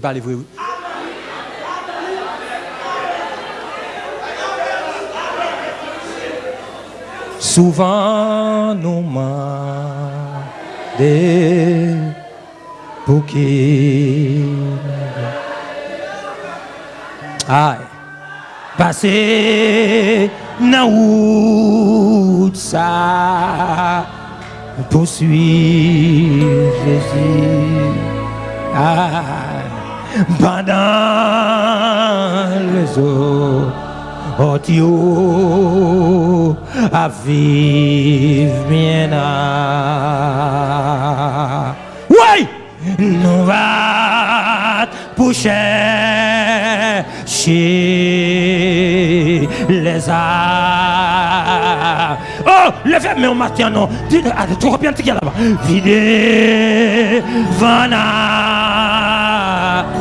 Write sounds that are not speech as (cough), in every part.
vas livrer. Souvent nous des pour qui Aïe. Passer dans route ça poursuivre Jésus. Aïe. pas dans les eaux. Oh à vivre bien à. Oui, nous va pour chercher les arbres Oh, levez moi au matin, non. Dites, allez, tu reviens de là-bas. Vide, vana.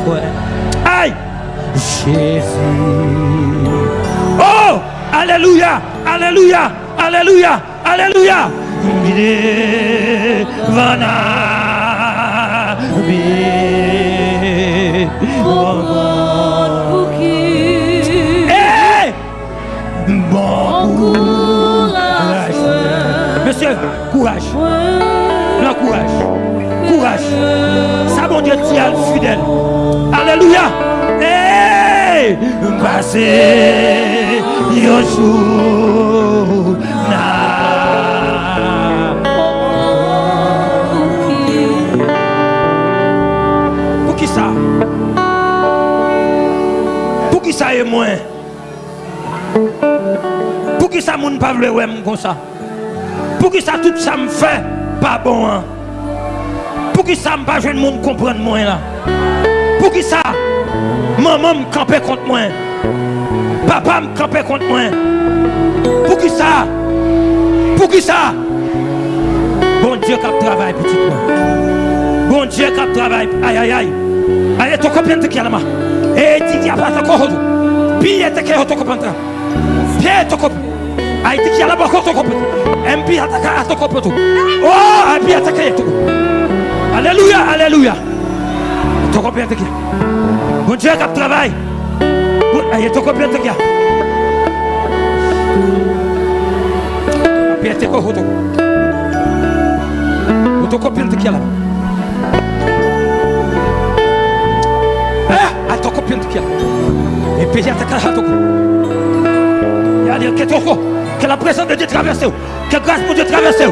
Ouais. Aïe, Jésus. Oh, Alléluia, Alléluia, Alléluia, Alléluia. Vide, vana. Vide, Bon courage. Monsieur, courage. Non, courage. Courage. Ça, mon Dieu, tient fidèle. Alléluia. Hey! Passez, Yoshua. Pour qui ça? Pour qui ça est moins? Pour qui ça, mon ne pas comme ça? Pour qui ça tout ça me fait pas bon hein? Pour qui ça me pas jeune monde comprendre moi là? Pour qui ça maman me camper contre moi? Papa me camper contre moi? Pour qui ça? Pour qui ça? Bon Dieu qui travaille petit moi. Bon Dieu qui travaille aïe aïe aïe. Aïe tu comprends là Et tu dis pas Bien te que tu comprends Pierre toko. Aïti qui a la bako toko. MP ataka atoko poto. Oh, MP ataka toko. Alléluia, alléluia. Toko bien teki. Bon Dieu qui travaille. Aïe toko bien teki. Pierre teko hoto. Toko bien teki là. Eh, atoko bien teki. Et puis ataka atoko. Que la présence de Dieu traverse, que grâce pour Dieu traverse,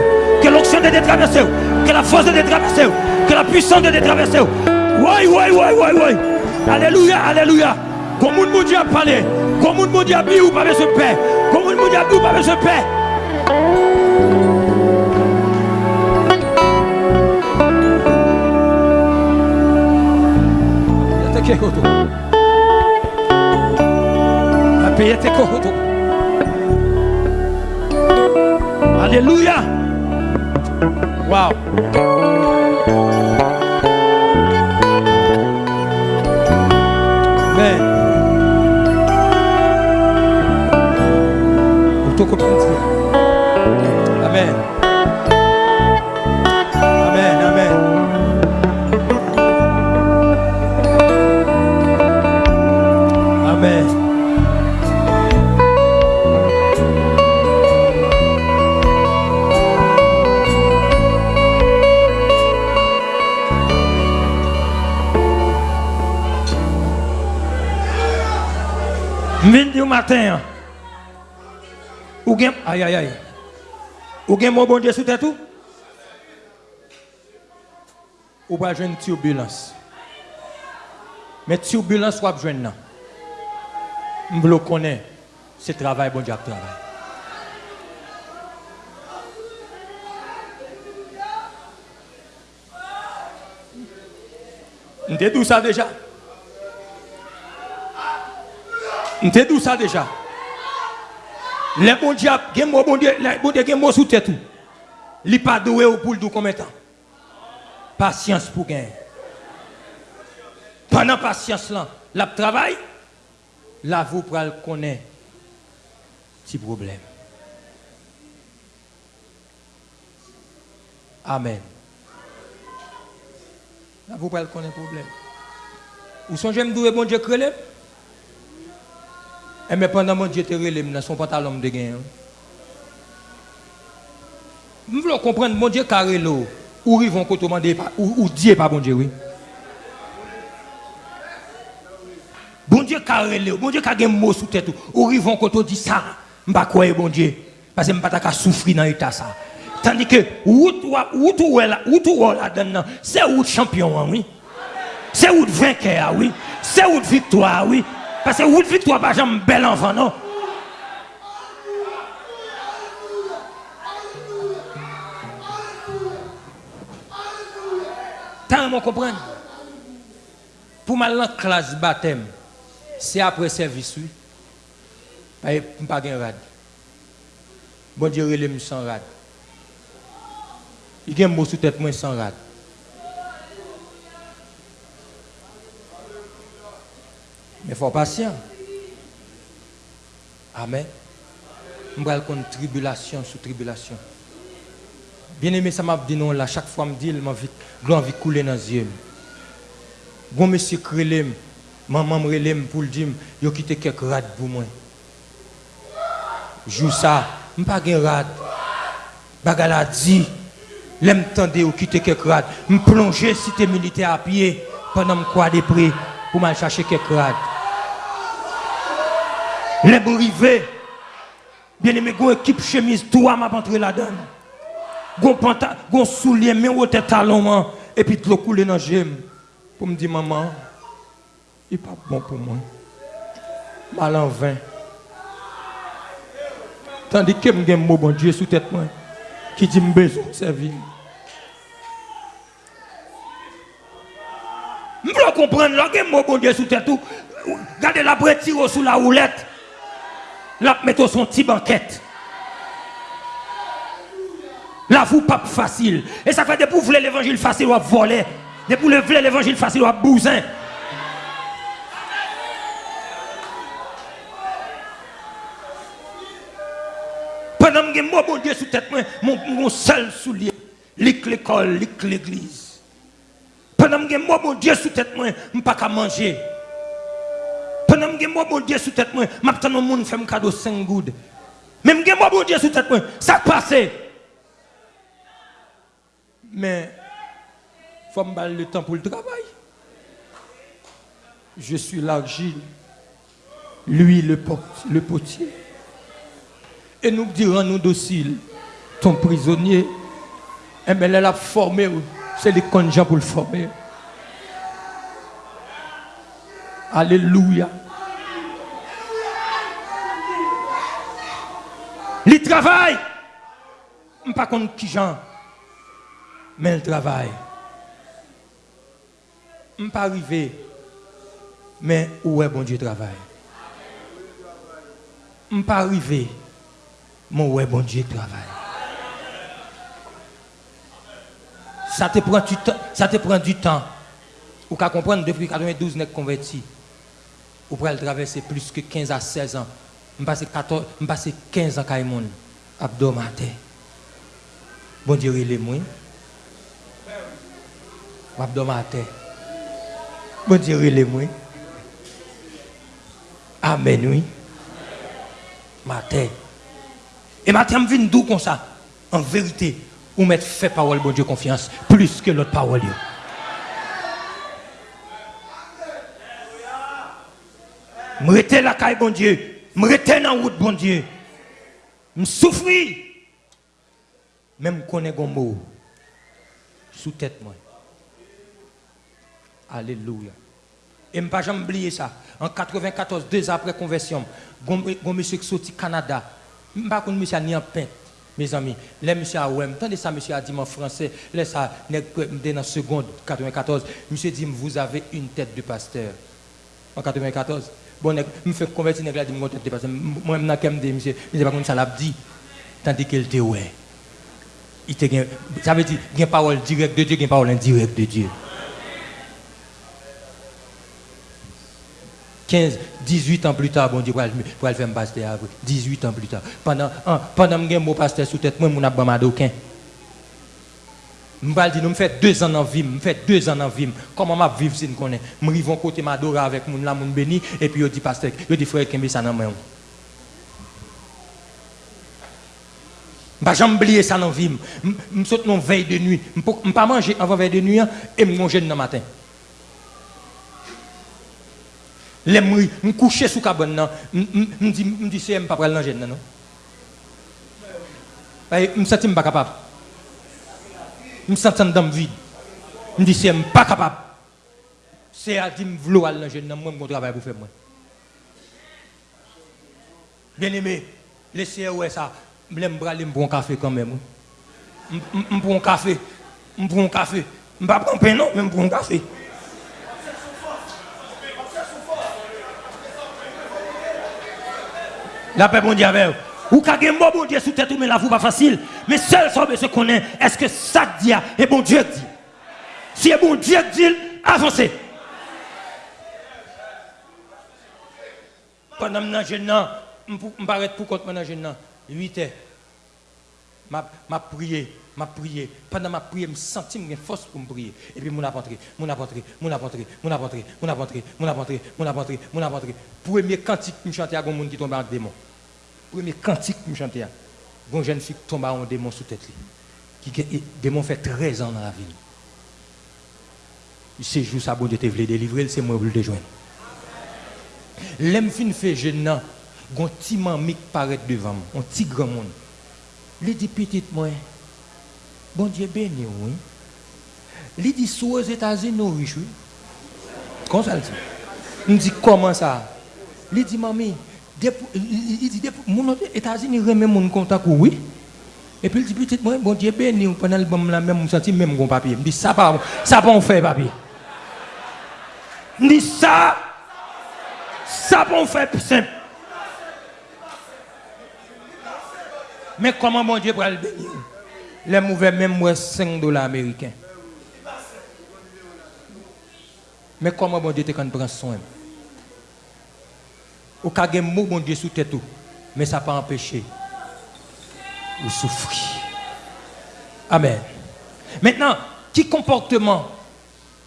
que l'onction de Dieu traverse, que la force de Dieu traverse, que la puissance de Dieu traverse. Oui, oui, oui, oui, oui. Alléluia, alléluia. Comme on Dieu a parlé, comme on Dieu a dit ou pas besoin de paix, comme on Dieu a dit ou pas besoin de paix. Alléluia. Wow. Vinde au matin. Ou gen aïe aïe aïe. Ou gen mon bon Dieu sous tout? Ou? Pas une turbulence. Mais turbulence soit jeune nan? M'blo connaît c'est travail bon Dieu travail. M'te d'où ça déjà? M'te d'où ça déjà? Les bon Dieu, mo bon Dieu, les bon Dieu gen mo sous pas doué ou pour combien de temps? Patience pour gagner. Pendant patience là, la travail, là vous pral connaître petit problème. Amen. Là vous pral connaître problème. Ou songez me doué bon Dieu crélé Et mais pendant mon Dieu te relève, dans son pantalon de gain. Nous voulons comprendre, mon Dieu carré l'eau. Ou ils vont demander, ou ou Dieu pas bon Dieu, oui. Bon Dieu carré l'eau, bon Dieu carré un mot sous tête. Ou ils vont quand dit ça, m'pas croire bon Dieu. Parce que m'pas qu'à souffrir dans l'état ça. Tandis que, où tout là, où tout là-dedans, c'est où champion, oui. C'est où vainqueur, oui. C'est où victoire, oui. Parce que route victoire, pas jamais bel enfant, non? Tant mon comprendre? Pour mal en classe baptême, c'est après service, oui. Je ne pas de rad. Bon Dieu, il est sans rad. Il y a un mot sous tête, moi sans rad. Mais il faut patient. Amen. Je vais contre tribulation sous tribulation. Bien aimé, ça m'a dit non là. Chaque fois, je me dis, je envie couler dans les yeux. Bon monsieur Krelem, maman me pour le dire, il a quitté quelques rades pour moi. Joue ça, je ne pas de rad. Bagala dit, l'aime tendre ou quitter quelques rades. Je plonger cité militaire à pied pendant que je prix pour chercher quelques rades. Les rivé, bien aimé, une équipe chemise, toi m'a entré là-dedans. Gon panta, gon soulier, mais au talon, et puis l'eau coulé dans le pour me dire, maman, il n'est pas bon pour moi. Mal en vain. Tandis que j'ai un mot bon Dieu sous tête qui dit, que besoin servir. Je comprendre, là, un mot bon Dieu sous tête, regardez la brette sous la roulette. Là, mettez son petit banquette. Là, vous pas facile. Et ça fait des pour voulez l'évangile facile ou voler. Des pour voulez l'évangile facile ou bousin. Pendant que moi, bon Dieu, sous tête, mon, mon seul soulier, l'école, l'église. Pendant que moi, bon Dieu, sous tête, je ne pas manger. Pendant que moi, bon Dieu, sous tête, moi, je au monde un cadeau 5 gouttes. Même moi, bon Dieu, sous tête, ça passe. Mais, il faut me le temps pour le travail. Je suis l'argile, lui le, le potier. Et nous dirons nous dociles, ton prisonnier, eh bien, elle a formé, c'est les conjoints pour le former. Alléluia. Il travaille. Je ne sais pas qui gens, mais il travaille. Je ne pas arrivé, mais où est bon Dieu travaille. Je ne pas arrivé, mais où est bon Dieu travaille. Ça te prend du temps. Ça te prend du temps. Ou qu'à comprendre depuis 92 n'est converti. Ou pour traverser plus que 15 à 16 ans. Je passe 14, je passe 15 ans à abdomaté. Bon Dieu, il est moi. Abdomaté. Bon Dieu, il est moi. Amen, oui. Matin. Et matin, je viens d'où comme ça. En vérité, ou mettre fait parole, bon Dieu, confiance, plus que l'autre parole. Je la caille, bon Dieu. Je rete dans la route, bon Dieu. Je souffre. Même qu'on est un mot sous tête moi. Alléluia. Et je ne jamais oublier ça. En 94, deux après conversion, un monsieur qui Canada. Je ne sais pas monsieur ni en pain, mes amis. Les monsieur a ouem. Tandis ça, monsieur a dit en français. Laisse ça, dans la seconde 94. Monsieur dit, vous avez une tête de pasteur. En 94 Bon, je me fais convertir nèg là, je me contente parce que moi même quand me dit monsieur, mais pas comme ça l'a dit tandis qu'il était ouais. Il te ça veut dire une parole directe de Dieu, une parole indirecte de Dieu. 15, 18 ans plus tard, bon Dieu, pour aller faire un pasteur. 18 ans plus tard. Pendant, pendant que je suis pasteur sous tête, moi, je n'ai pas Je dit, nous fait deux ans en vie, je fait deux ans en vie. Comment je vivre si je connais Je arrive à côté m'adorer avec mon là, mon béni, et puis je dis, pasteur, je dis, frère, qu'est-ce ça dans moi Je ne vais oublier ça dans la vie. Je saute une veille de nuit. Je ne pas manger avant veille de nuit hein, et je manger dans le matin. Je je couche sous la cabane, je me dis, c'est pas pour aller dans non? Je me sens pas capable. me sentais dans vide. Je me dis, c'est pas capable. C'est à dire, je veux aller dans le jeune homme, mon travail pour faire moi. Bien aimé, laissez ouais ça. Je vais aller me un café quand même. Je prends un café. Je prends un café. Je ne prends pas un pain, non, mais je prends un café. La paix, bon Dieu, avec Ou kage mbo bon Dieu sous tête mais la vous pas facile. Mais seul ça se connaît, est-ce que ça dit et bon Dieu dit. Si bon Dieu dit, avancez. Pendant que je suis arrête pour compte pendant que 8 heures. M'a m'a prié, m'a prié. Pendant ma prière, me senti une force pour me prier. Et puis mon rentré, mon rentré, mon rentré, mon rentré, mon rentré, mon rentré, mon rentré, mon rentré. Premier cantique que me chanter à un monde qui tombe en démon. Premier cantique que je chante à une jeune fille tombe en démon sous tête. Qui démon fait 13 ans dans la ville. C'est juste ça, bon Dieu te voulait délivrer, c'est moi qui le joindre. L'aime fin fait jeune, un petit mamie qui paraît devant moi, un petit grand monde. Il dit petite moi, bon Dieu béni, oui. Il dit sous aux États-Unis, nous riches, oui. Comment ça dit? Il dit comment ça? Il dit mamie, il dit mon États-Unis remet mon contact, oui. Et puis il dit petite moi, bon Dieu béni, pendant le bon la même, je senti même mon papier. Il dit ça pas, ça pas on fait papier. Il dit ça, ça pas on fait simple. Mais comment mon Dieu va le bénir? Les mauvais même 5 dollars américains. Mais comment mon Dieu te prend soin Au cas où mon Dieu sous tête mais ça n'a pas empêché de souffrir. Amen. Maintenant, quel comportement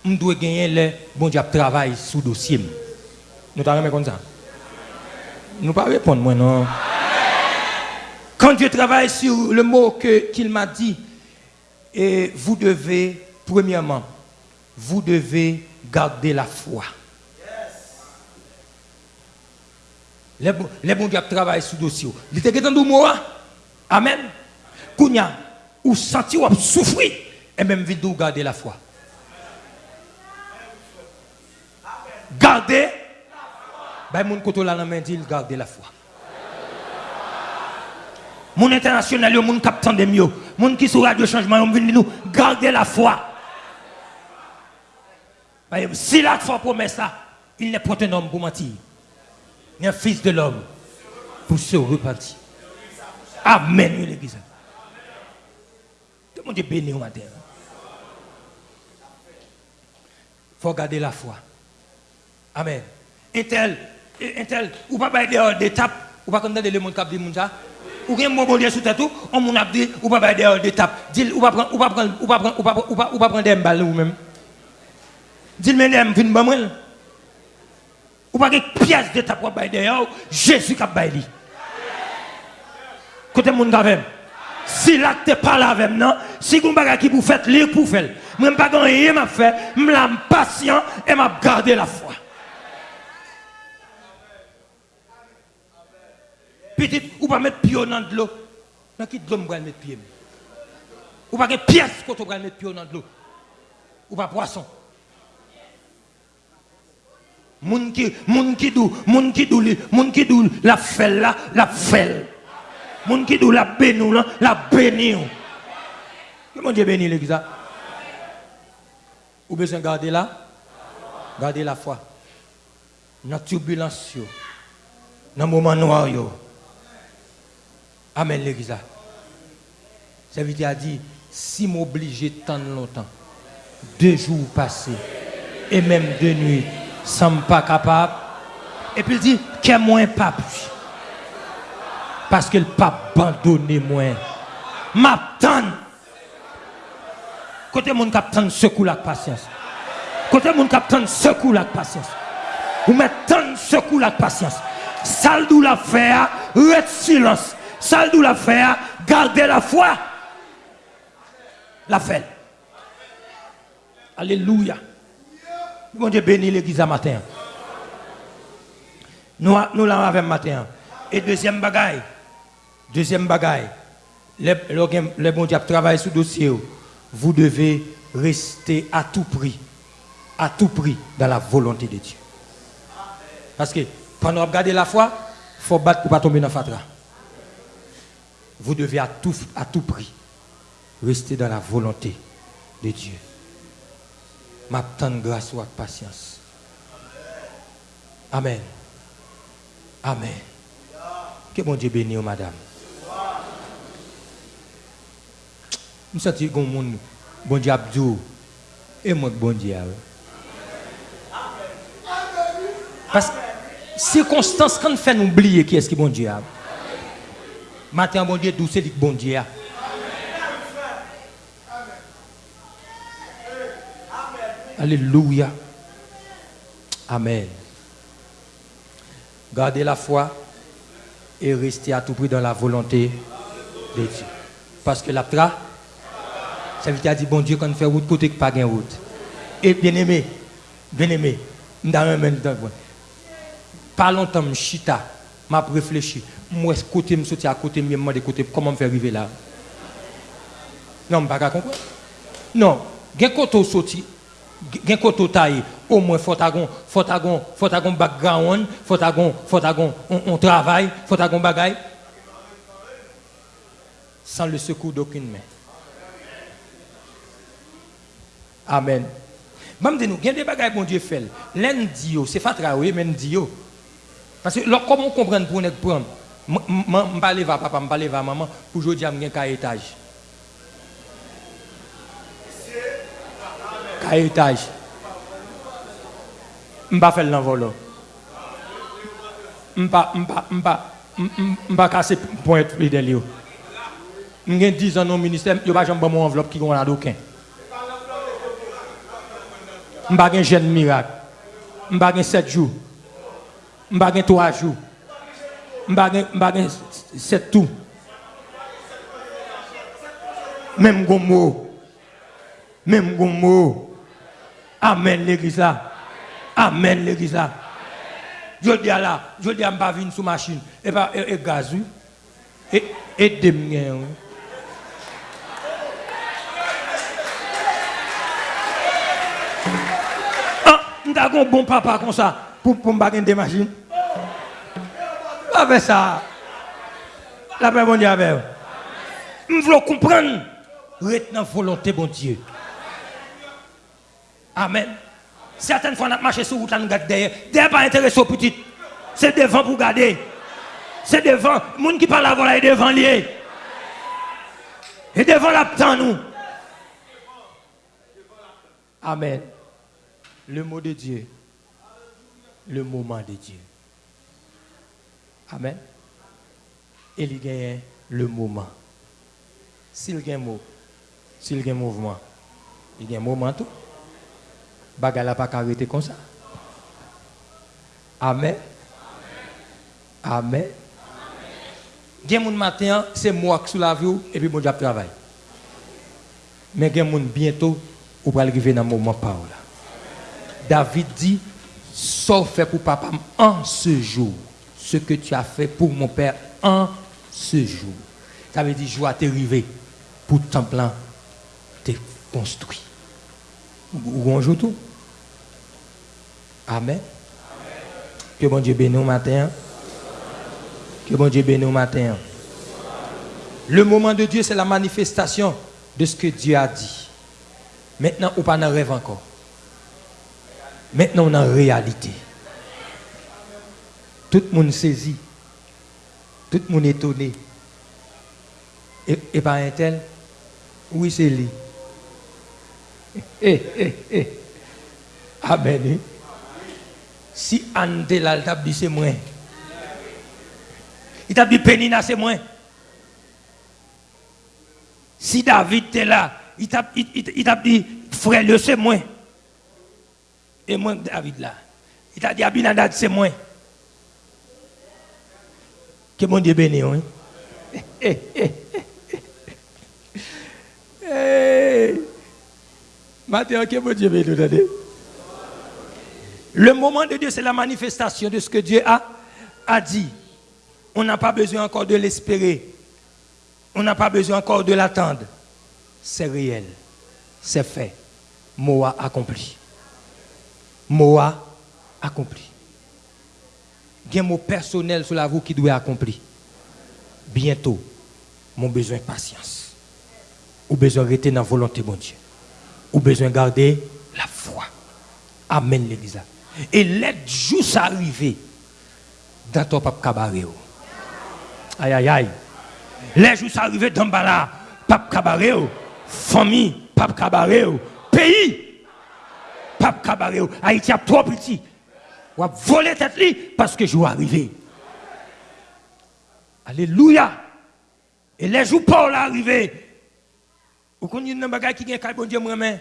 on doit gagner le bon Dieu travail sous dossier Nous t'avons comme ça Nous pas répondre moi non. Quand Dieu travaille sur le mot qu'il m'a dit, et vous devez, premièrement, vous devez garder la foi. Les, les bons dieux travaillent sur le dossier. Il était dans le mot. Amen. Kounya, ou senti ou souffrir, et même de garder la foi. Gardez. Ben, mon côté là, la main dit, garder la foi. Mon international, mon capitaine de mieux. Mon qui sur radio changement, on vient nous garder la foi. Si la foi promet ça, il n'est pas un homme pour mentir. un fils de l'homme pour se repentir. Amen, l'église. Tout le monde est béni au matin. Il faut garder la foi. Amen. Un tel, un tel, ou pas d'étape, ou pas condamner le monde qui a dit ça. Ou rien mon bon Dieu sous tête, on m'a dit, ou pas dehors d'étape. Dis, ou pas prendre, ou pas prendre, ou pas prendre, ou pas prendre des balles ou même. Dis, mais n'aime, fin, bon, Ou pas une pièce de ta propre Jésus qui a baillé. Côté monde avec Si là tu parles avec non, si vous baga qui vous faites, lire pour faire. Moi pas rien m'a fait, m'la patient et m'a gardé la foi. Petit ou pas mettre pied dans de l'eau. Dans qui de l'eau me mettre pied. Ou pas une pièce qu'on va mettre pied dans de l'eau. Ou pas poisson. Moun qui, moun qui dou, moun qui dou, moun qui dou, la felle là, la felle. Moun qui dou, la bénou là, la bénou. Comment Dieu bénit l'église Ou besoin garder là Garder la foi. Dans la turbulence, dans le moment noir, Amen, l'église. Serviteur a dit, si m'obliger tant longtemps, deux jours passés, et même deux nuits, sans pas capable. Et puis il dit, qu'est moins pas Parce que le pas abandonné moi. M'attend. Côté mon capitaine secoue la patience. Côté mon capitaine secoue la patience. Vous mettez secoue la patience. Saldou la faire, reste silence. Saldou la faire, gardez la foi. La fait. Alléluia. Bon Dieu bénit l'église à matin. Nous, nous l'avons matin. Et deuxième bagaille. Deuxième bagaille. Les, les, bon Dieu travaillent sur le dossier. Vous devez rester à tout prix. À tout prix dans la volonté de Dieu. Parce que pendant regarder la foi, il faut battre pour ne pas tomber dans le fatra. Vous devez à tout, à tout prix rester dans la volonté de Dieu. m'attendre grâce ou patience. Amen. Amen. Que bon Dieu bénisse, madame. Je sens que mon bon Dieu Abdou et moi, bon Dieu. Parce que circonstances quand fait nous oublier qui est-ce qui est bon Dieu. Matin, bon Dieu, douce, c'est bon Dieu. Alléluia. Amen. Gardez la foi et restez à tout prix dans la volonté de Dieu. Parce que la tra, ça veut dire bon Dieu quand on fait route côté que pas de route. Et bien aimé, bien aimé, pas longtemps, je chita, m'a réfléchi. Moi, côté me sorti à côté, me demande côté comment me faire arriver là? Non, je ne pas comprendre. Non, gen koto sorti, gen koto taille au moins faut agon faut agon faut agon background faut agon faut agon on, on travaille faut agon bagaille sans le secours d'aucune main amen Mam de nous, gen y a des bagailles bon Dieu fait. L'un dit, c'est fatra, oui, men dit. Parce que comment comprendre pour nous prendre Je ne vais pas papa, je ne vais pas maman, pour aujourd'hui, je vais un étage. a etaj. Mpa fel nan volo. Mpa, mpa, mpa, mpa kase point li del yo. Mgen dizan nou minister, yo pa jen bon moun envelop ki kon la doken. Mpa gen jen mirak. Mpa gen 7 jou. Mpa gen 3 jou. Mpa gen, mpa gen 7 tou. Mem goun mou. Mem goun mou. Amen l'église là. Amen l'église là. Je dis à là, je dis à pas venir sous machine et pas et, et gaz et et demain. Ah, un bon papa comme ça pour pour pas des machines. Pas faire ça. La paix bon Dieu avec. Je veux comprendre. Retenez volonté bon Dieu. Amen. Certaines fois, on a marché sur route, on regarde derrière. Derrière, pas intéressé aux petites. C'est devant pour garder. C'est devant. Le monde qui parle avant là est devant lié. Et devant la nous. Amen. Le mot de Dieu le moment de Dieu. Amen. Et il gagne le moment. S'il gagne mot, s'il gagne mouvement, il gagne moment tout. Bagala pas arrêter comme ça. Amen. Amen. Gen moun matin, c'est moi qui suis la vie et puis mon Dieu travail. Mais gen moun bientôt, ou va arriver dans le moment par David dit sauf fait pour papa en ce jour. Ce que tu as fait pour mon père en ce jour. Ça veut dire, joie t'est arrivé pour ton plan t'es construit. Bonjour tout. Amen. Que bon Dieu bénisse au matin. Que bon Dieu bénisse au matin. Le moment de Dieu, c'est la manifestation de ce que Dieu a dit. Maintenant, ou pas dans rêve encore. Maintenant, on est en réalité. Tout le monde saisit. Tout le monde est étonné. Et, et par un tel, oui, c'est lui. Eh, eh, eh. Amen. si Ante là, il dit c'est moi. Il t'a dit Penina, c'est moi. Si David était là, il t'a dit frère, le c'est moi. Et moi, David là. Il t'a dit Abinadad, c'est moi. Que mon Dieu bénisse. Hein? (laughs) Hey, hey, hey. Matthieu, que mon Dieu bénisse. Le moment de Dieu, c'est la manifestation de ce que Dieu a, a dit. On n'a pas besoin encore de l'espérer. On n'a pas besoin encore de l'attendre. C'est réel. C'est fait. Moa accompli. Moa accompli. Il mot personnel sur la roue qui doit être accompli. Bientôt, mon besoin de patience. Ou besoin de rester dans la volonté de mon Dieu. Ou besoin de garder la foi. Amen, l'Église. Et les jours arriver dans ton pape cabaret. Aïe, aïe, aïe. Les jours arriver dans Bala, pape cabaret. Famille, pape cabaret. Pays, pape cabaret. Haïti a trop petit. On va voler tête parce que je arriver. Alléluia. Et les jours Paul arrivé. Vous connaissez un bagage qui est bon Dieu moi-même.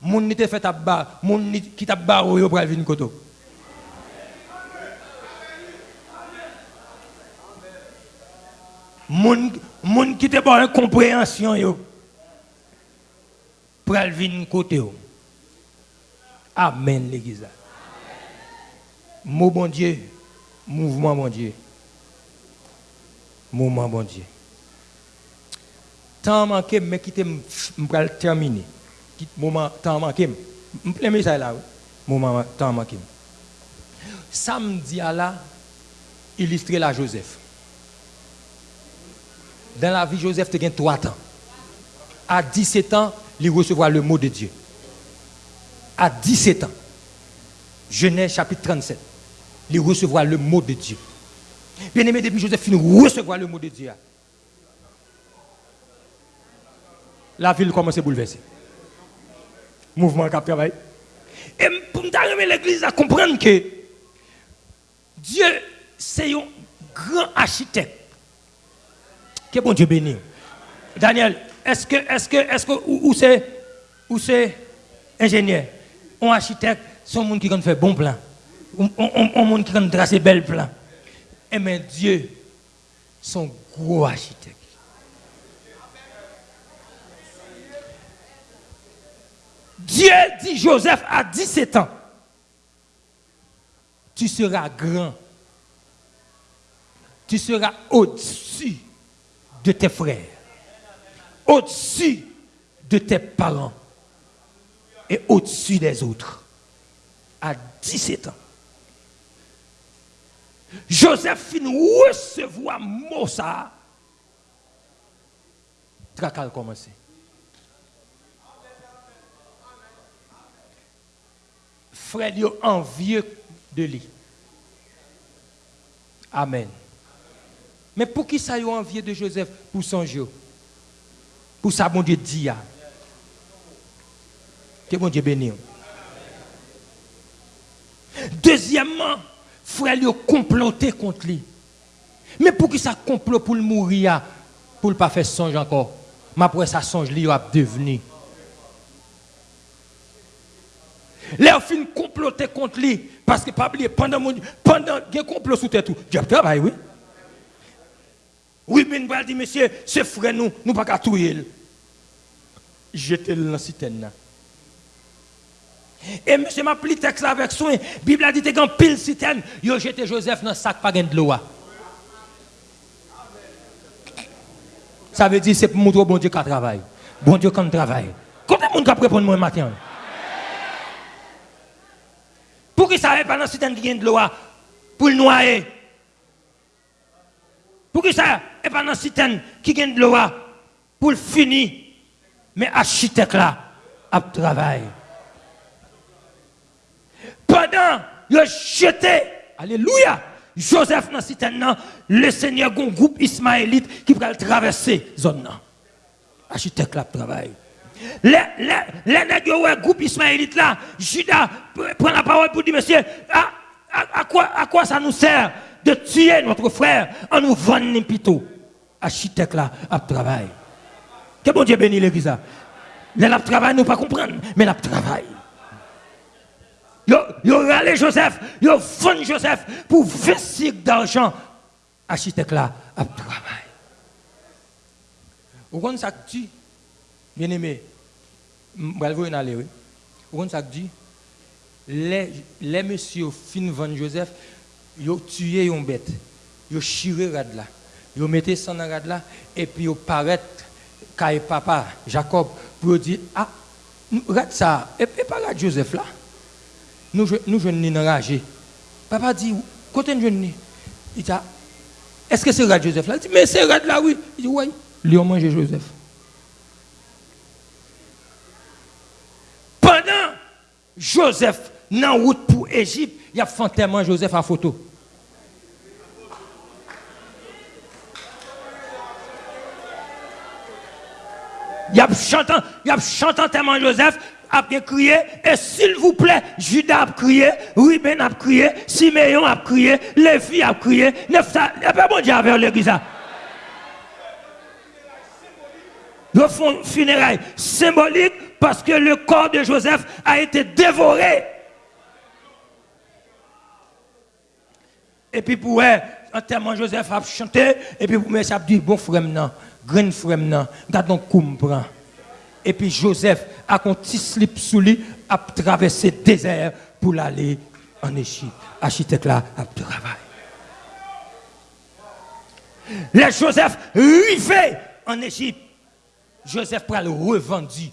Mon n'était fait à bas, mon qui t'a barré pour venir koto. Mon mon qui t'a pas compréhension yo. Pour venir côté Amen l'église. Mot bon Dieu, mouvement bon Dieu. Mouvement bon Dieu. Tant manqué mais qui me terminer moment temps manqué. Je me ça là. Moment temps manqué. Samedi à là, illustrer la Joseph. Dans la vie, Joseph, as 3 ans. À 17 ans, il recevra le mot de Dieu. À 17 ans, Genèse chapitre 37, il recevra le mot de Dieu. Bien aimé, depuis Joseph finit recevoir le mot de Dieu. La ville commence à bouleverser mouvement qui travaille. Et pour nous l'église à comprendre que Dieu, c'est un grand architecte. Que bon Dieu béni. Daniel, est-ce que, est-ce que, est-ce que, où, c'est, où c'est ingénieur, un architecte, c'est un monde qui fait bon plan. Un monde qui trace bel plan. Et eh mais Dieu, son gros architecte. Dieu dit Joseph à 17 ans, tu seras grand. Tu seras au-dessus de tes frères, au-dessus de tes parents et au-dessus des autres. À 17 ans. Joseph finit recevoir Mossa. Tracal commencer. Frère envieux de lui. Amen. Mais pour qui ça y envieux de Joseph? Pour son Pour ça, mon Dieu dit. Que mon Dieu béni. Deuxièmement, frère lui comploté contre lui. Mais pour qui ça complot pour le mourir, pour ne pas faire songe encore? Mais après ça songe, lui a devenu. Les fin comploter contre lui. Parce que, pas oublier, pendant mon pendant qu'il complot sous tête tout, Dieu travaille, oui. Oui, nous dit, monsieur, ce frère, nous, nous pas qu'à tout Jetez-le dans citerne. Et monsieur m'a pris texte avec soin. La Bible a dit que pile citerne, il jeté Joseph dans le sac pas de l'eau. Ça veut dire que c'est pour montrer bon Dieu qui travaille. Bon Dieu qui travaille. Combien de monde qui répondre moi matin? Pour qu'il ça pas dans citerne qui de l'eau pour le noyer? Pour qu'il ça et pas dans citerne qui gagne de l'eau pour le finir? Mais architecte là a travail. Pendant il jeté alléluia Joseph dans citerne le Seigneur a un groupe ismaélite qui va traverser zone là. Architecte là travail. Les, les, groupe ismaélite là, Judas prend la parole pour dire, monsieur, à, quoi, à quoi ça nous sert de tuer notre frère en nous vendant plutôt? Architecte là, à travail. Que bon Dieu bénisse l'église. Les la travail, nous pas comprendre, mais la travail. Yo, yo râlé Joseph, yo fond Joseph pour vestir d'argent. Architecte là, à travail. Vous comprenez ça que tu, bien aimé, je vais vous aller. Vous dit? Les, les messieurs fin vendre Joseph, ils ont tué une bête. Ils ont chiré rad là. Ils ont mis ça rad là, et puis ils paraît quand papa, Jacob, pour dire, ah, regarde ça, et, et pas Joseph là. Nous, nous jeunes enragés. Papa dit, côté de jeune, il dit, est-ce que c'est Rad Joseph là? Il dit, mais c'est Rad là, oui. Il dit, oui, lui ont mangé Joseph. Pendant Joseph, dans route pour Égypte, il a fantement Joseph en photo. Il a chantant, a chantant tellement Joseph, a bien crié, et s'il vous plaît, Judas a crié, Ruben a crié, Siméon a crié, Lévi a crié, n'y a pas bon Dieu avec l'église. Le font funérailles symbolique parce que le corps de Joseph a été dévoré. Et puis pour eux, entièrement Joseph a chanté, et puis pour moi, ça dit, bon frère, non, grand frère, non, gardons comprend. Et puis Joseph a un petit slip sous lui, a traversé le désert pour aller en Égypte. Architecte là, a travaillé. Les Joseph arrivé en Égypte. Joseph le revendu.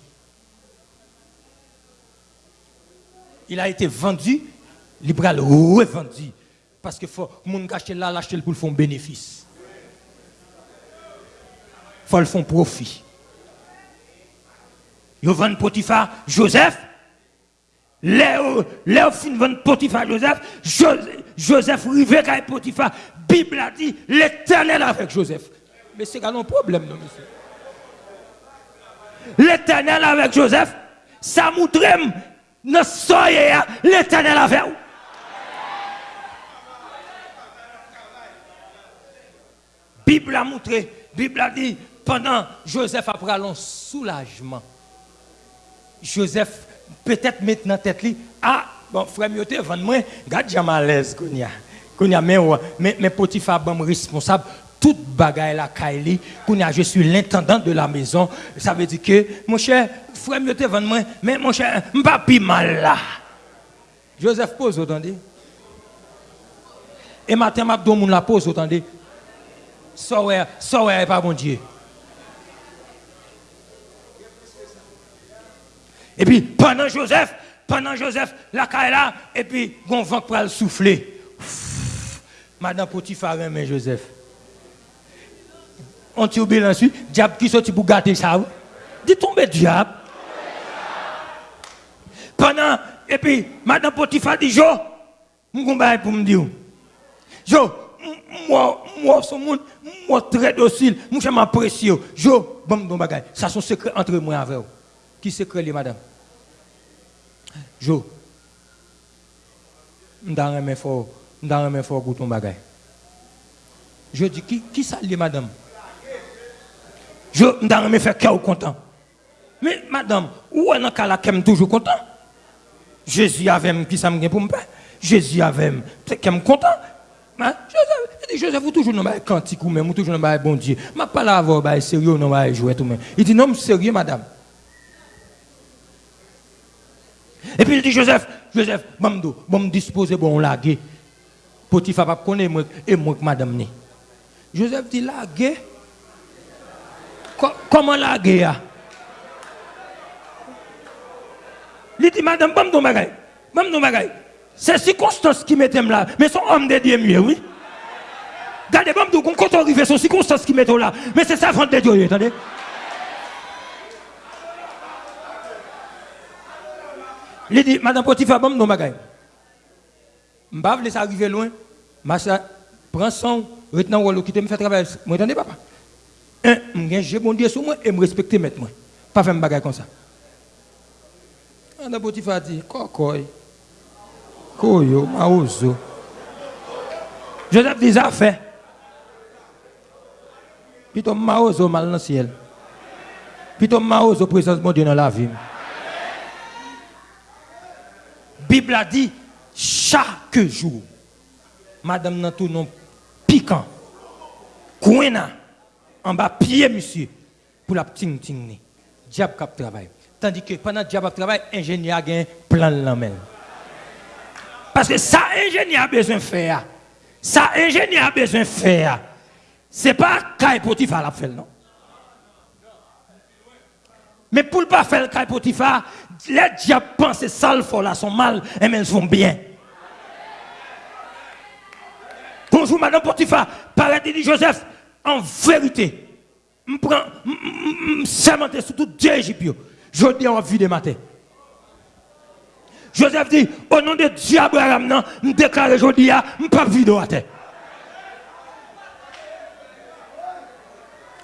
Il a été vendu, il le revendu. Parce que faut moun acheter là, l'acheter pour faire un bénéfice. Faut le faire profit. Ils vendent Potiphar Joseph. Léo, Léo fin vend Potiphar Joseph. Joseph rivé avec Potiphar. Bible a dit l'éternel avec Joseph. Mais c'est un problème, non, monsieur. l'Éternel avec Joseph, ça montre dans soyez l'Éternel avec vous. Bible a montré, Bible a dit, pendant Joseph après un soulagement, Joseph peut-être maintenant tête li, ah, bon, frère Mioté, vende moi, garde jamais à l'aise, Kounia. Kounia, mais, mais, mais Potiphar, bon responsable, toute bagaille la Kounia, je suis l'intendant de la maison, ça veut dire que, mon cher, frère, je te moi, mais mon cher, m'pas mal là. Joseph pose, attendez. Et matin, m'a donné la pose, attendez. Soeur, soeur, pas bon Dieu. Et puis, pendant Joseph, pendant Joseph, la là, et puis, on vent pour le souffler. Madame Potiphar, mais Joseph. on tire bien ensuite, diable qui sorti pour gâter ça. Dit tomber diable. Pendant, et puis, madame Potiphar dit, Jo, je pour me dire. Jo, moi, moi, son monde, moi, très docile, moi, je m'apprécie. Jo, bon, bon, bagay, Ça, c'est un secret entre moi avec vous. Qui secret, les madame? Jo, mdan remen remettre fort, je vais remettre fort pour ton bagage. Je dis, qui, qui ça, madame? Je remen faire cœur content. Mais madame, où est dans cas là toujours content? Jésus avait qui ça me pour me? Jésus avait qui me content. Joseph, Joseph, vous toujours dans cantique ou même, vous toujours dans bon Dieu. Je pas là avoir sérieux, non, jouer tout même. Il dit, non, sérieux, madame. Et puis il dit Joseph, Joseph, bon, bon disposer, bon laguer. Potiphar pas connaît moi et moi madame. Joseph dit laguer. Comment laguer Il dit madame, bon, bon bagay. Bon, bon bagay. C'est circonstance qui mettent là, mais son homme de Dieu mieux, oui. Regardez, bon, quand on arrive, c'est circonstance qui mettent là, mais c'est ça, de Dieu, attendez. Il dit, Madame Potiphar, bon, non, bagay. M'ba laisse arriver loin. Macha, prends son, retenant ou quitter me faire travailler. Moi, attendez, papa. Un, j'ai bon Dieu sur moi et me respecter maintenant. Pas faire un bagay comme ça. Madame Potiphar dit, kokoy. Koyo. Joseph dit, ça fait. Puis ton maozo mal dans le ciel. Puis ton présence de Dieu dans la vie. Bible a dit chaque jour, madame nan tout non piquant, coin en bas pied monsieur, pour la ting ting Diable cap travail. Tandis que pendant que diable travail, ingénieur a un plan la main. Parce que ça ingénieur a besoin de faire. Ça ingénieur a besoin de faire. C'est pas Kai Potiphar la fait non? Mais pour ne pas faire le Kai Potiphar, les diables pensent ça là sont mal et mais elles sont bien. Bonjour madame Potiphar, paraît dit Joseph, en vérité, je prends, sur tout Dieu Égypte. Je dis en vie de matin. Joseph dit, au nom de Dieu Abraham, je déclare aujourd'hui, je ne pas vivre à terre.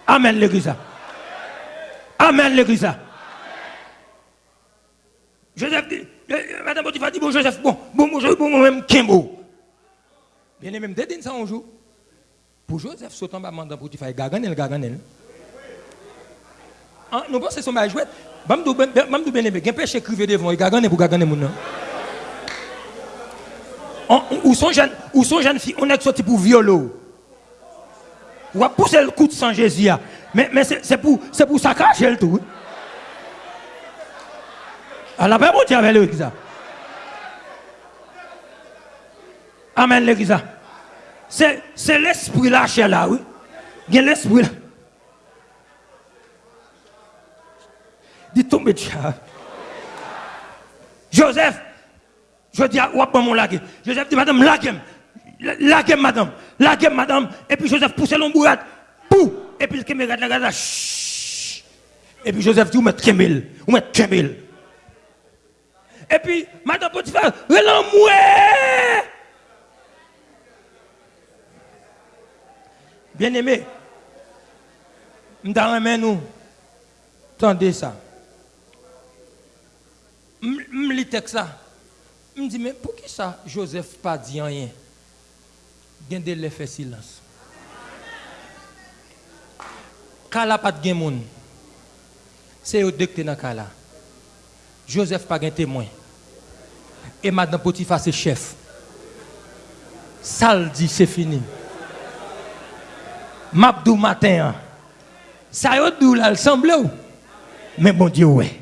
Amen l'église. Amen l'église. Joseph dit, Madame Potiphar dit, bon Joseph, bon, bon, bon, bon, bon, même Kimbo. Bien aimé, me ça un jour. Pour Joseph, sautant bas Madame Potiphar, gaganel, gaganel. Ah, nous pensons que c'est son jouet. Bamdou bien aimé, il péché écrivé devant, il gaganel pour gaganel mon Ou son jeune, ou son jeune fille, on est sorti pour violer. Ou a poussé le coup de sang Jésus. Mais, mais c'est pour, pour saccager le tout. Alors, la paix, bon Dieu avec l'église. Amen, l'église. C'est l'esprit là, chez là, oui. Il l'esprit là. Dit tomber Joseph, je dis à mon lague. Joseph dit, madame, lague lague madame, lague madame. Et puis Joseph pousse l'embourrade. Pou! Et puis le caméra de la gaz Et puis Joseph dit, vous mettez Kemel, vous mettez Kemel. Et puis, madame Potiphar, relan Bien aimé, nous nous. Tendez ça. Je lis texte ça. Je me dis, mais pour qui ça, Joseph pas dit rien Il de l'effet silence. Kala pas de moun. C'est au docteur dans Kala. Joseph pas de témoin. Et madame Potiphar c'est chef. Ça dit, c'est fini. Mabdou matin. Ça y est, là, semble Mais bon Dieu, ouais.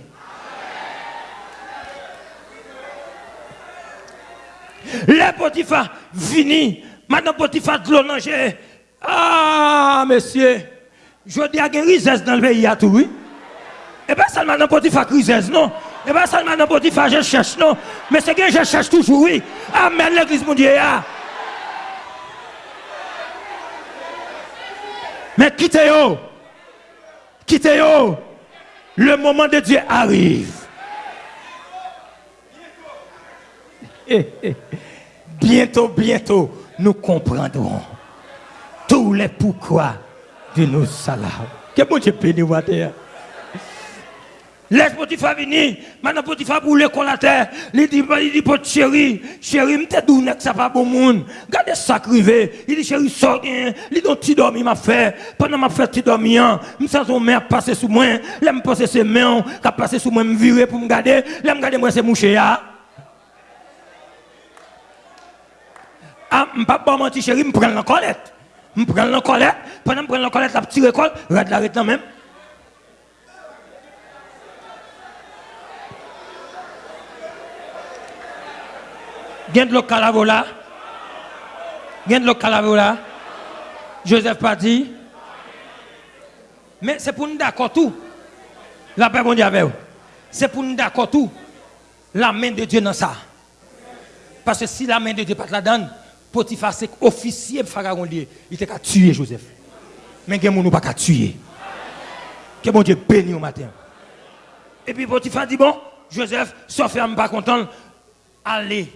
Le Potiphar fini. Maintenant, Potiphar de l'onanger. Ah, monsieur. Je dis à risesse dans le pays à tout, oui. Eh Et bien, seulement dans Potiphar risesse, non. Eh Et bien, seulement dans Potiphar, je cherche, non. Mais c'est que je cherche toujours, oui. Amen, l'église mondiale. Mais quittez-yo. Quittez-yo. Le moment de Dieu arrive. (laughs) Bientôt, bientôt, nous comprendrons tous les pourquoi de nos salades. Que bon Dieu béni, Laisse Potiphar venir. Maintenant Potiphar pour l'école la terre. Il dit, il dit chéri, chéri, m'te d'où que ça pas bon monde. Regardez ça crivé. Il dit chéri, sort Il dit donc tu dormi m'a fait. Pendant m'a fait tu dormi hein. M'sens son mère passer sous moi. Là me passer ses mains, qu'a passer sous moi me virer pour me garder. Là me garder moi c'est mouché là. Ah, m'pas pas mentir chéri, me prendre la colette. Me prendre la colette. Pendant me prendre la colette, la petite école, regarde la même. Gen de l'eau. Gen de l'eau là. Joseph pas dit. Mais c'est pour nous d'accord tout. La paix mondiale C'est pour nous d'accord tout. La main de Dieu dans ça. Parce que si la main de Dieu pas la donne, Potiphar c'est officier Pharaon il était qu'à tuer Joseph. Mais il n'y pas qu'à tuer. Que bon Dieu béni au matin. Et puis Potiphar dit bon, Joseph, sauf pas content, allez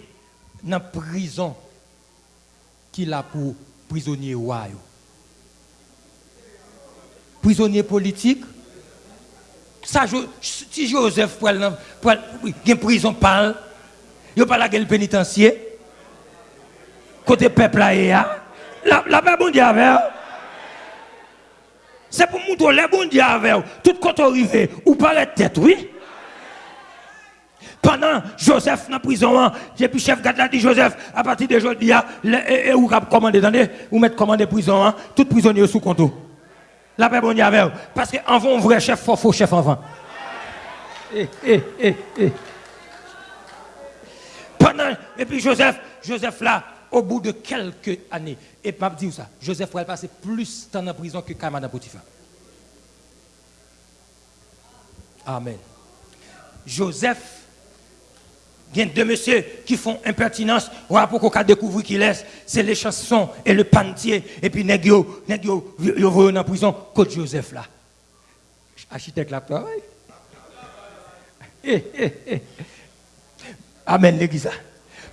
dans la prison qu'il a pour prisonnier roi. Prisonnier politique. Ça, si Joseph pour une prison parle, il pas la gueule pénitentiaire. Côté peuple là, la, la paix bon Dieu avec. C'est pour montrer les bons dieux avec. Tout quand arrivé, ou paraît tête, oui. Pendant Joseph dans la prison, j'ai puis chef garde dit Joseph, à partir de aujourd'hui, et vous commandez, attendez, vous mettez commandé prison, hein, tout prisonnier sous compte. La paix bon avec Parce qu'en un vrai chef, il faut chef avant. Eh, eh, eh. Pendant, et puis Joseph, Joseph là, au bout de quelques années, et pas dire ça, Joseph pourrait passer plus de temps en prison que Kamada Potiphar. Amen. Joseph il y a deux messieurs qui font impertinence. Pour qu'on a découvert qui laisse, c'est les chansons et le pantier. Et puis, négio, négio, ils vont en prison, Côte Joseph là. Architecte là, travail. Eh, eh, eh. Amen, l'église.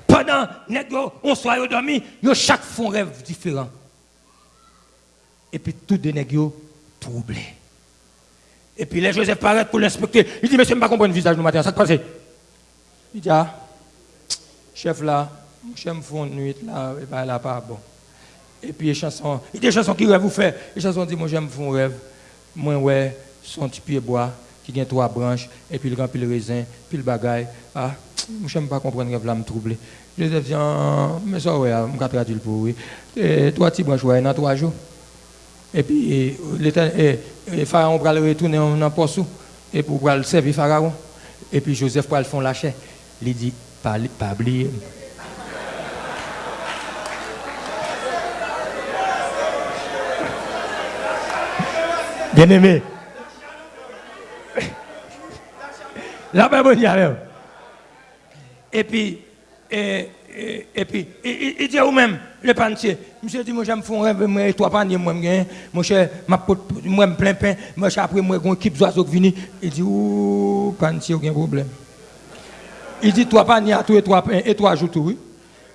Pendant négio, on soit dormi, ils chaque font rêve différent. Et puis, tous les négio troublés. Et puis, les Joseph paraît pour l'inspecter. Il dit, monsieur, je ne pas comprendre le visage matin, ça se passe. Il dit, ah, chef là, je me fais une nuit là, et ben là, pas bon. Et puis, les chansons, il y a des chansons qui rêvent vous faire. Les chansons disent, moi, j'aime faire un rêve. Moi, ouais, son petit pied bois, qui a trois branches, et puis il remplit le raisin, puis le bagaille. Ah, je ne pas comprendre rêve là, me troubler. Je dis, mais ça, ouais, je vais traduire pour oui. Trois petits branches, ouais, dans trois jours. Et puis, le Pharaon va le retourner dans le poste, et pour le servir Pharaon. Et puis, Joseph va le faire lâcher. Il dit, pas, pas oublier. Bien aimé. La même Et puis, et, et, et puis, il, dit à même le pantier, monsieur dit, moi j'aime faire un rêve, moi, trois paniers, moi, mon cher, moi, moi, plein pain, moi, après, moi, une équipe d'oiseaux qui vient, il dit, ouh, pantier, aucun problème. Il dit trois paniers à tous et trois et trois jours tout.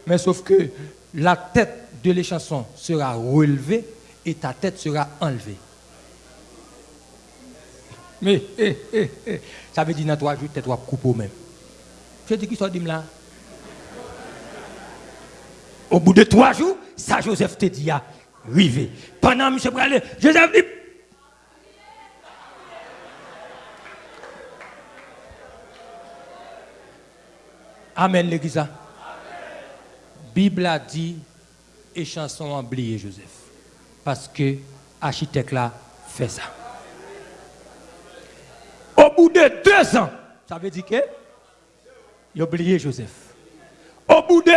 Mais sauf que la tête de l'échanson sera relevée et ta tête sera enlevée. Mais, eh, eh, eh, ça veut dire dans trois jours, tu trois coupes même. Je dis qui dit là? Au bout de trois jours, ça Joseph te dit, arrivé. Pendant M. Bralé, Joseph dit, Amen, l'église. Bible a dit, et chanson oublié Joseph. Parce que l'architecte là fait ça. Au bout de deux ans, ça veut dire que il a oublié Joseph. Au bout de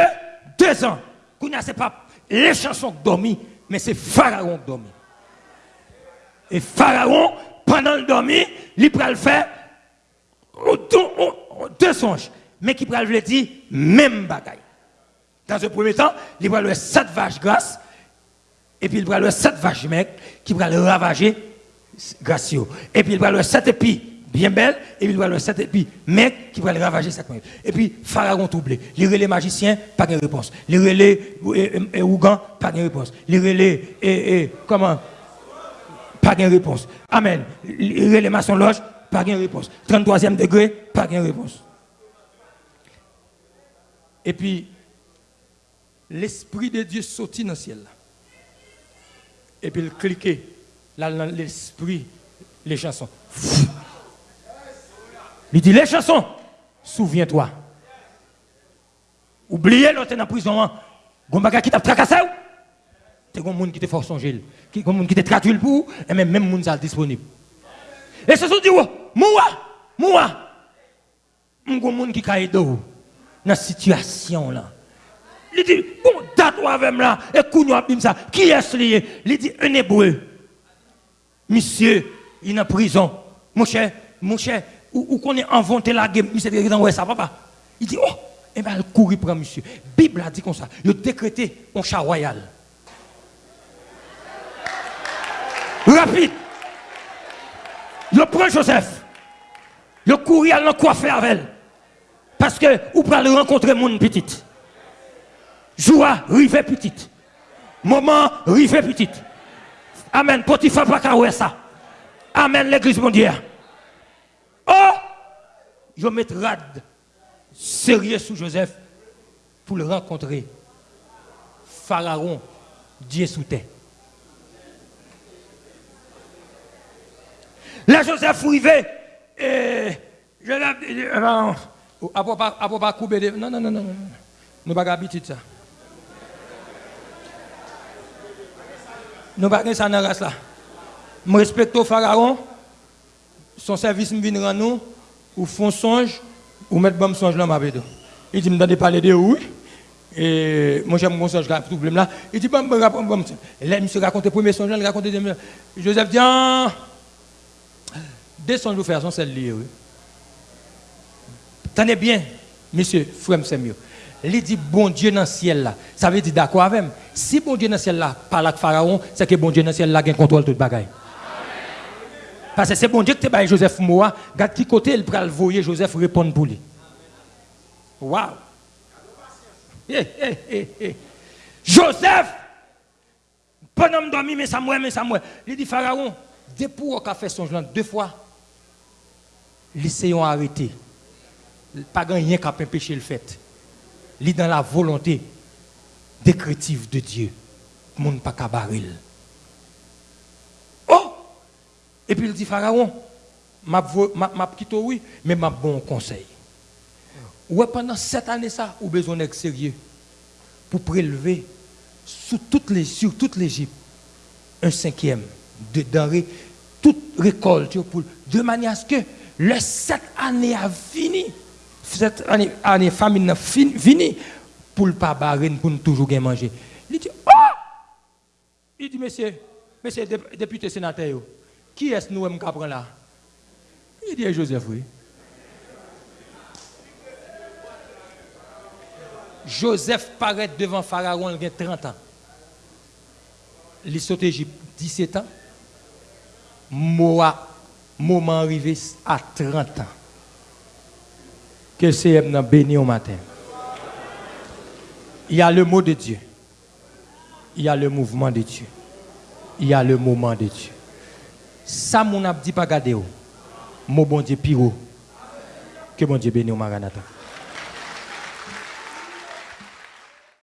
deux ans, ce n'est pas les chansons qui dorment, mais c'est Pharaon qui dormit. Et Pharaon, pendant le dormir, il peut le faire deux songes mais qui pourrait le dire même bagaille. Dans un premier temps, il le sept vaches grasses, et puis il le sept vaches mecs qui le ravager gracieux. Et puis il le sept épis bien belles, et puis il le sept épis mecs qui le ravager Et puis Pharaon troublé. Les relais magiciens, pas de réponse. Les relais et Ougan, pas de réponse. Les relais comment? Pas de réponse. Amen. Les relais maçon loge, pas de réponse. 33e degré, pas de réponse. Et puis, l'Esprit de Dieu sortit dans le ciel. Et puis, il cliquait dans l'Esprit, les chansons. Il dit, les chansons, souviens-toi. Oubliez l'autre dans la prison. Gombaga qui t'a tracassé. C'est un monde qui te force songer. Un monde qui te traduit pour et même même monde ça disponible. Et ce sont dit, moi, moi, un monde qui caille d'eau dans cette situation là. Il dit, bon, toi avec là, et Kounyo bim ça, qui est-ce lié? Il dit, un hébreu. Monsieur, il est en prison. Mon cher, mon cher, ou qu'on est inventé la guerre, monsieur, il dit, ça, papa. Il dit, oh, et eh bien, il courir pour monsieur. La Bible a dit comme ça, il a décrété un chat royal. Rapide. Il prend Joseph. Il courir à coiffer avec elle. Parce que vous pouvez rencontrer mon petite. Joie, rive petite. Moment, rive petite. Amen. Potiphar pas ça. Amen, l'église mondiale. Oh! Je vais rad sérieux sous Joseph pour le rencontrer. Pharaon, Dieu sous terre. Là, Joseph arrivé, et je l'ai Apo pa koube de... Nan, nan, nan, nan. Nou baga abitit sa. Nou baga gen sa nan ras la. M respekto faraon, son servis m vin ran nou, ou fon sonj, ou met bom sonj lan m abedo. Il dit, me donne parler de oui. Et moi, j'aime mon songe, tout problème là. Il dit, bon, bon, bon, bon. Là, monsieur raconte le premier songe, il raconte le deuxième. Joseph dit, ah, deux songes vous faire, sont celles liées, oui. Tenez bien, monsieur, frère, mieux. Il dit bon Dieu dans le ciel là. Ça veut dire d'accord avec moi. Si bon Dieu dans le ciel là parle avec Pharaon, c'est que bon Dieu dans le ciel là qui contrôle toute bagaille. Parce que c'est bon Dieu qui te Joseph Moa, regarde qui côté il le voyer Joseph répondre pour lui. Waouh. Eh, eh, eh, Joseph, pendant dormi, mais ça mouait, mais ça mouait. Il dit Pharaon, depuis qu'on a fait son genre deux fois, les ont arrêté. Pas rien qu'à empêcher le fait. Il est dans la volonté décrétive de Dieu. Monde pas cabaril. Oh! Et puis il dit Pharaon, m'a quitté oui, mais m'a bon conseil. Ouais, pendant sept années ça, ou besoin d'être sérieux pour prélever sur toute l'Égypte un cinquième de denrées, toute récolte pour, de manière à ce que les sept années a fini cette année, année famine fini pour ne pas barrer, pour ne toujours bien manger. Il dit, oh! Il dit, monsieur, monsieur député sénateur, qui est-ce nous qui prend là? Il dit, Joseph, oui. Joseph paraît devant Pharaon, il a 30 ans. Il saute Égypte 17 ans. Moi, moment arrivé à 30 ans. Que le Seigneur béni au matin. Il y a le mot de Dieu. Il y a le mouvement de Dieu. Il y a le moment de Dieu. Ça, mon a dit pas garder. Mon bon Dieu pire. Que bon Dieu béni au Maranatha.